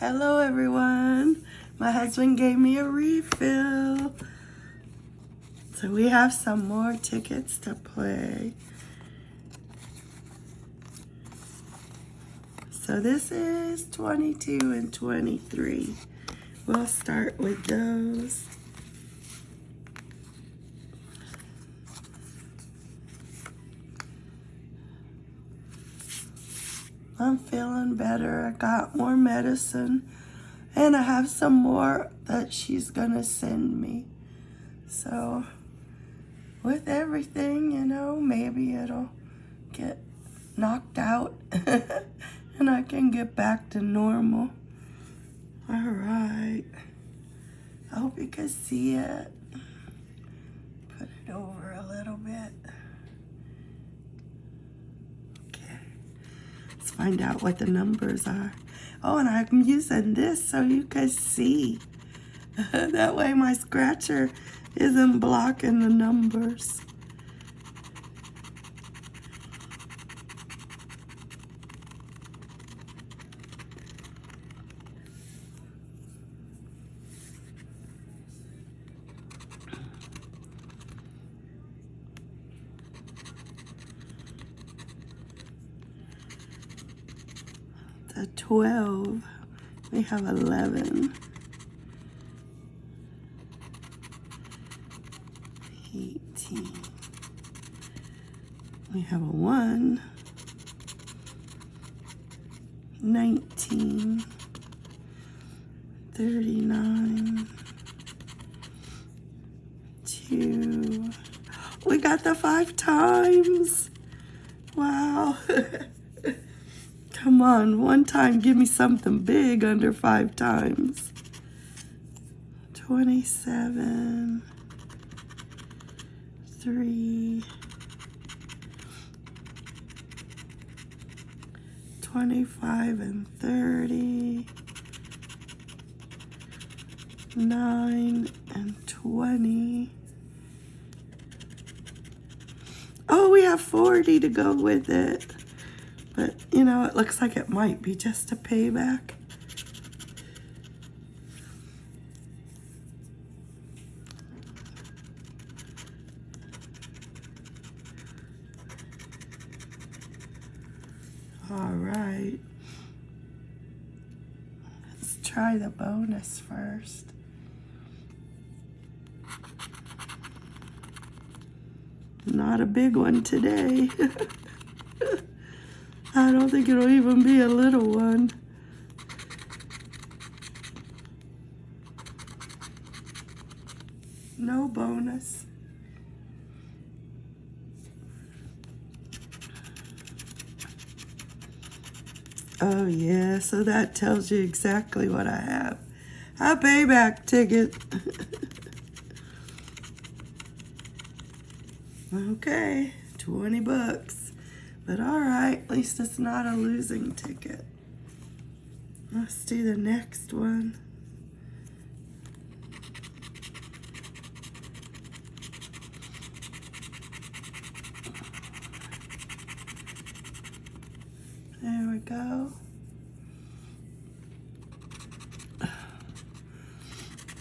Hello, everyone. My husband gave me a refill. So we have some more tickets to play. So this is 22 and 23. We'll start with those. I'm feeling better. I got more medicine and I have some more that she's gonna send me. So with everything, you know, maybe it'll get knocked out and I can get back to normal. All right. I hope you can see it. Find out what the numbers are. Oh, and I'm using this so you can see. that way my scratcher isn't blocking the numbers. The 12, we have 11. 18. We have a 1. 19. 39. 2. We got the five times. Wow. Come on, one time, give me something big under five times. 27 three, 25 and 30, 9 and 20. Oh, we have 40 to go with it. You know, it looks like it might be just a payback. All right. Let's try the bonus first. Not a big one today. I don't think it'll even be a little one. No bonus. Oh yeah, so that tells you exactly what I have. A payback ticket. okay, 20 bucks. But all right, at least it's not a losing ticket. Let's do the next one. There we go.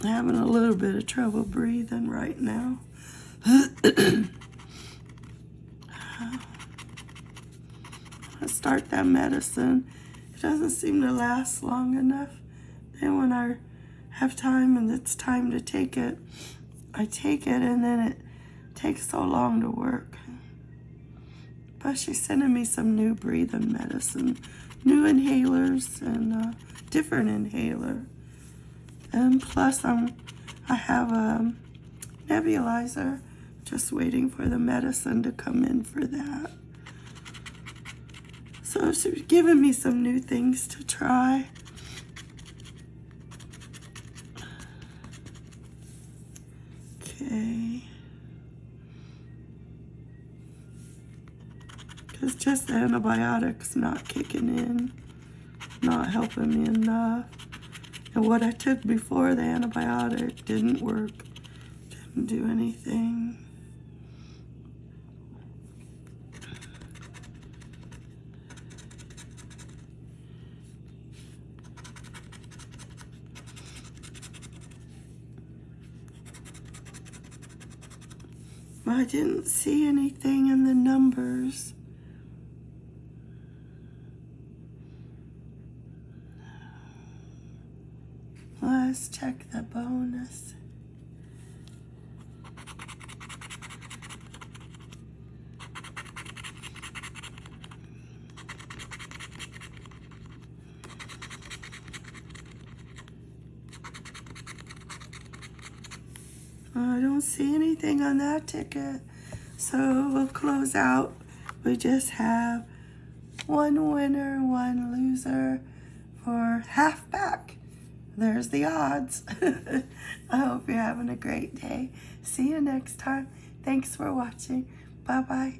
Having a little bit of trouble breathing right now. start that medicine. It doesn't seem to last long enough. Then when I have time and it's time to take it, I take it and then it takes so long to work. But she's sending me some new breathing medicine, new inhalers and a different inhaler. And plus I'm, I have a nebulizer, just waiting for the medicine to come in for that. So she's giving me some new things to try. Okay. Because just the antibiotics not kicking in, not helping me enough. And what I took before the antibiotic didn't work, didn't do anything. I didn't see anything in the numbers. Let's check the bonus. I don't see anything on that ticket. So we'll close out. We just have one winner, one loser for half back. There's the odds. I hope you're having a great day. See you next time. Thanks for watching. Bye-bye.